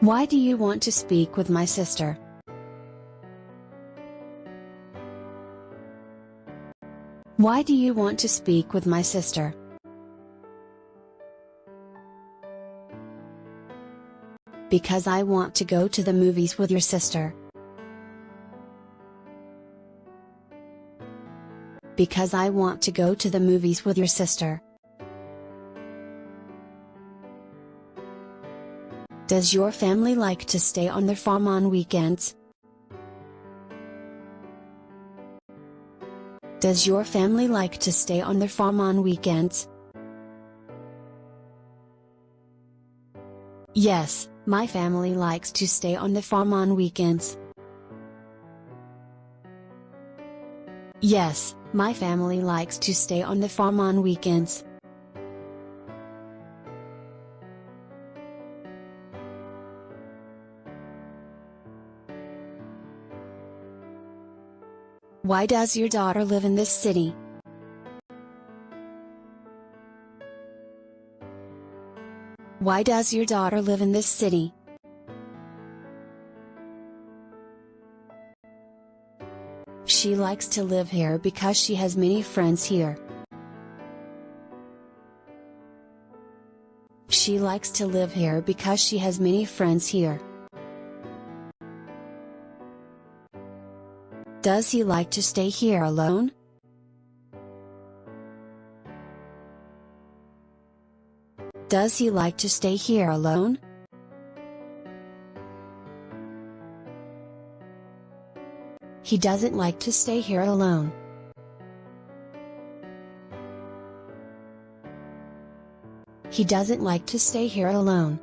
Why do you want to speak with my sister? Why do you want to speak with my sister? Because I want to go to the movies with your sister. Because I want to go to the movies with your sister. Does your family like to stay on their farm on weekends? Does your family like to stay on their farm on weekends? Yes, my family likes to stay on the farm on weekends. Yes, my family likes to stay on the farm on weekends. Why does your daughter live in this city? Why does your daughter live in this city? She likes to live here because she has many friends here. She likes to live here because she has many friends here. Does he like to stay here alone? Does he like to stay here alone? He doesn't like to stay here alone. He doesn't like to stay here alone.